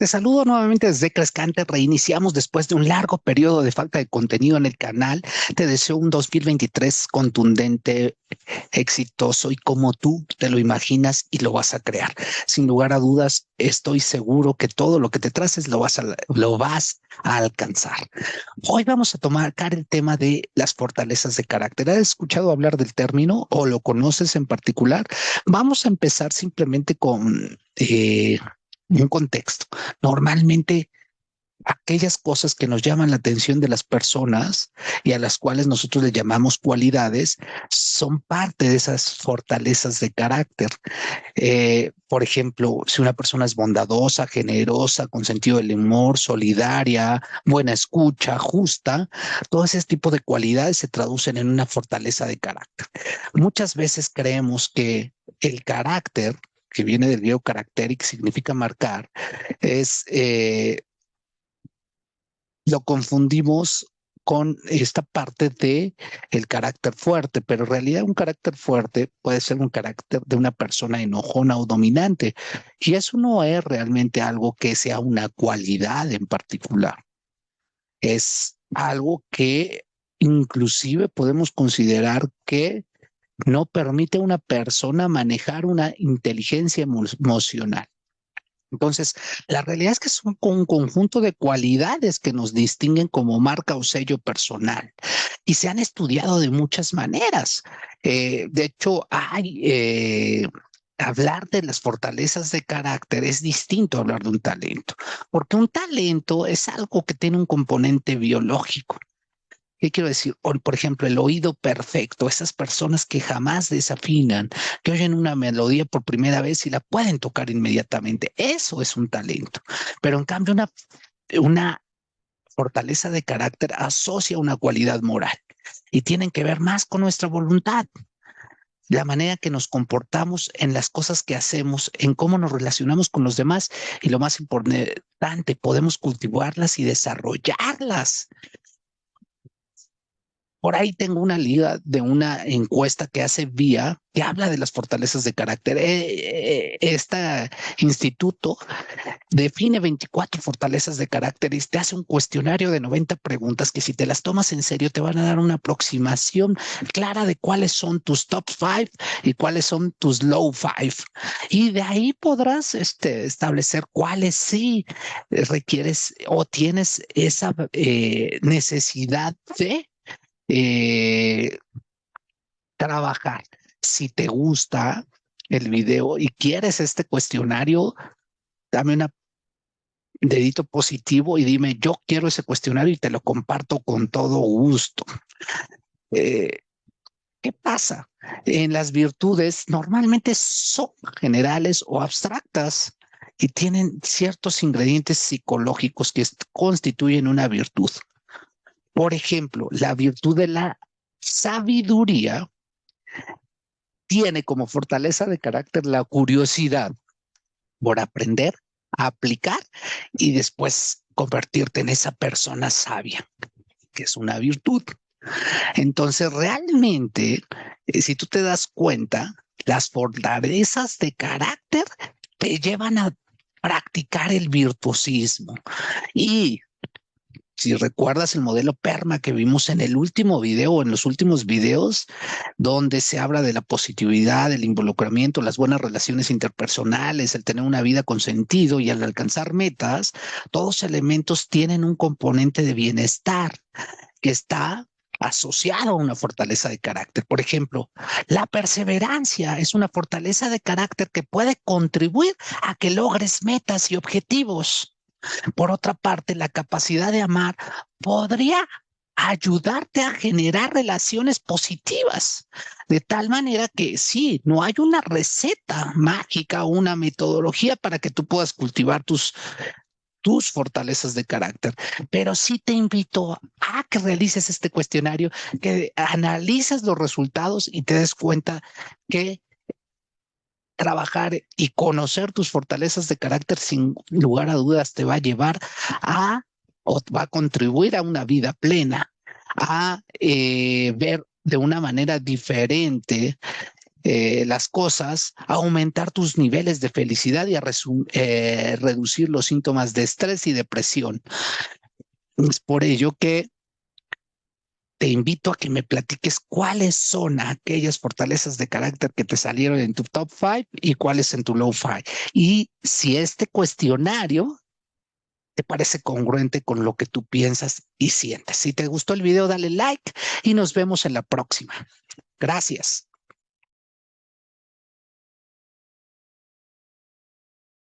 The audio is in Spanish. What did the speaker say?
Te saludo nuevamente desde Crescante. Reiniciamos después de un largo periodo de falta de contenido en el canal. Te deseo un 2023 contundente, exitoso y como tú te lo imaginas y lo vas a crear. Sin lugar a dudas, estoy seguro que todo lo que te traces lo vas a, lo vas a alcanzar. Hoy vamos a tomar el tema de las fortalezas de carácter. ¿Has escuchado hablar del término o lo conoces en particular? Vamos a empezar simplemente con... Eh, un contexto. Normalmente aquellas cosas que nos llaman la atención de las personas y a las cuales nosotros le llamamos cualidades son parte de esas fortalezas de carácter. Eh, por ejemplo, si una persona es bondadosa, generosa, con sentido del humor, solidaria, buena escucha, justa, todo ese tipo de cualidades se traducen en una fortaleza de carácter. Muchas veces creemos que el carácter que viene del griego carácter y que significa marcar, es eh, lo confundimos con esta parte de el carácter fuerte, pero en realidad un carácter fuerte puede ser un carácter de una persona enojona o dominante, y eso no es realmente algo que sea una cualidad en particular. Es algo que inclusive podemos considerar que no permite a una persona manejar una inteligencia emocional. Entonces, la realidad es que es un, conjunto de cualidades que nos distinguen como marca o sello personal y se han estudiado de muchas maneras. Eh, de hecho, hay... Eh, hablar de las fortalezas de carácter es distinto a hablar de un talento, porque un talento es algo que tiene un componente biológico. ¿Qué quiero decir? por ejemplo, el oído perfecto, esas personas que jamás desafinan, que oyen una melodía por primera vez y la pueden tocar inmediatamente. Eso es un talento. Pero en cambio, una, una fortaleza de carácter asocia una cualidad moral y tienen que ver más con nuestra voluntad la manera que nos comportamos en las cosas que hacemos, en cómo nos relacionamos con los demás y lo más importante, podemos cultivarlas y desarrollarlas. Por ahí tengo una liga de una encuesta que hace Vía que habla de las fortalezas de carácter. Este instituto define 24 fortalezas de carácter y te hace un cuestionario de 90 preguntas que si te las tomas en serio te van a dar una aproximación clara de cuáles son tus top five y cuáles son tus low five. Y de ahí podrás este, establecer cuáles sí requieres o tienes esa eh, necesidad de eh, trabajar. Si te gusta el video y quieres este cuestionario, dame un dedito positivo y dime, yo quiero ese cuestionario y te lo comparto con todo gusto. Eh, ¿Qué pasa? En las virtudes normalmente son generales o abstractas y tienen ciertos ingredientes psicológicos que constituyen una virtud. Por ejemplo, la virtud de la sabiduría tiene como fortaleza de carácter la curiosidad por aprender, aplicar y después convertirte en esa persona sabia, que es una virtud. Entonces, realmente, eh, si tú te das cuenta, las fortalezas de carácter te llevan a practicar el virtuosismo. Y si recuerdas el modelo PERMA que vimos en el último video en los últimos videos, donde se habla de la positividad, el involucramiento, las buenas relaciones interpersonales, el tener una vida con sentido y al alcanzar metas, todos elementos tienen un componente de bienestar que está asociado a una fortaleza de carácter. Por ejemplo, la perseverancia es una fortaleza de carácter que puede contribuir a que logres metas y objetivos. Por otra parte, la capacidad de amar podría ayudarte a generar relaciones positivas, de tal manera que sí, no hay una receta mágica o una metodología para que tú puedas cultivar tus tus fortalezas de carácter, pero sí te invito a que realices este cuestionario, que analices los resultados y te des cuenta que trabajar y conocer tus fortalezas de carácter sin lugar a dudas te va a llevar a o va a contribuir a una vida plena, a eh, ver de una manera diferente eh, las cosas, aumentar tus niveles de felicidad y a eh, reducir los síntomas de estrés y depresión. Es por ello que te invito a que me platiques cuáles son aquellas fortalezas de carácter que te salieron en tu top five y cuáles en tu low five. Y si este cuestionario te parece congruente con lo que tú piensas y sientes. Si te gustó el video, dale like y nos vemos en la próxima. Gracias.